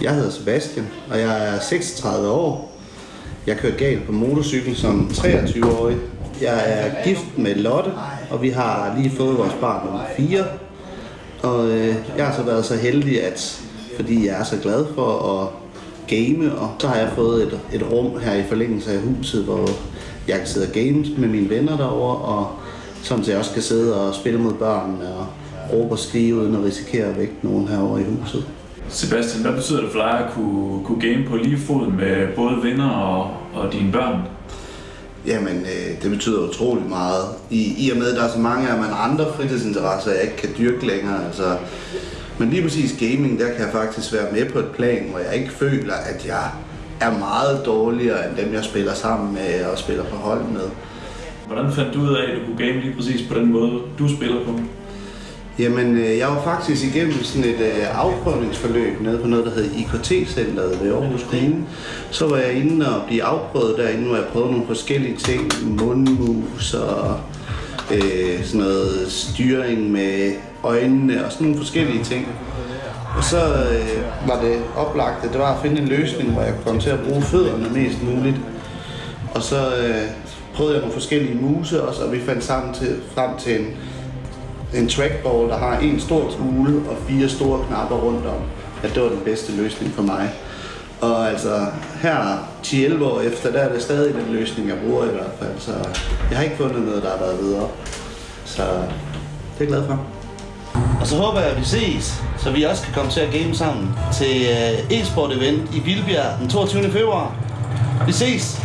Jeg hedder Sebastian, og jeg er 36 år. Jeg kørte galt på motorcykel som 23-årig. Jeg er gift med Lotte, og vi har lige fået vores barn nummer 4. Og øh, jeg har så været så heldig, at fordi jeg er så glad for at game, og så har jeg fået et, et rum her i forlængelse af huset, hvor jeg kan sidde og game med mine venner derovre, og sådan så jeg også kan sidde og spille mod børnene og råbe og skrive, uden at risikere at vække nogen herovre i huset. Sebastian, hvad betyder det for dig at kunne, kunne game på lige fod med både venner og, og dine børn? Jamen, øh, det betyder utrolig meget. I, I og med, at der er så mange af mine andre fritidsinteresser, jeg ikke kan dyrke længere. Altså, men lige præcis gaming, der kan jeg faktisk være med på et plan, hvor jeg ikke føler, at jeg er meget dårligere end dem, jeg spiller sammen med og spiller på hold med. Hvordan fandt du ud af, at du kunne game lige præcis på den måde, du spiller på? Jamen, øh, jeg var faktisk igennem sådan et øh, afprøvningsforløb nede på noget, der hed IKT-centret ved Aarhus Kommune. Så var jeg inde og blive afprøvet derinde, hvor jeg prøvede nogle forskellige ting. Mundmus og øh, sådan noget styring med øjnene og sådan nogle forskellige ting. Og så øh, var det oplagt, at det var at finde en løsning, hvor jeg kunne komme til at bruge fødderne mest muligt. Og så øh, prøvede jeg nogle forskellige muse også, og vi fandt sammen til, frem til en, en trackball, der har en stor kugle og fire store knapper rundt om. At det var den bedste løsning for mig. Og altså her 10-11 år efter, der er det stadig den løsning, jeg bruger i hvert fald. Så jeg har ikke fundet noget, der har været videre. Så det er jeg glad for. Og så håber jeg, at vi ses, så vi også kan komme til at game sammen til øh, e-sport event i Vildbjerg den 22. februar. Vi ses!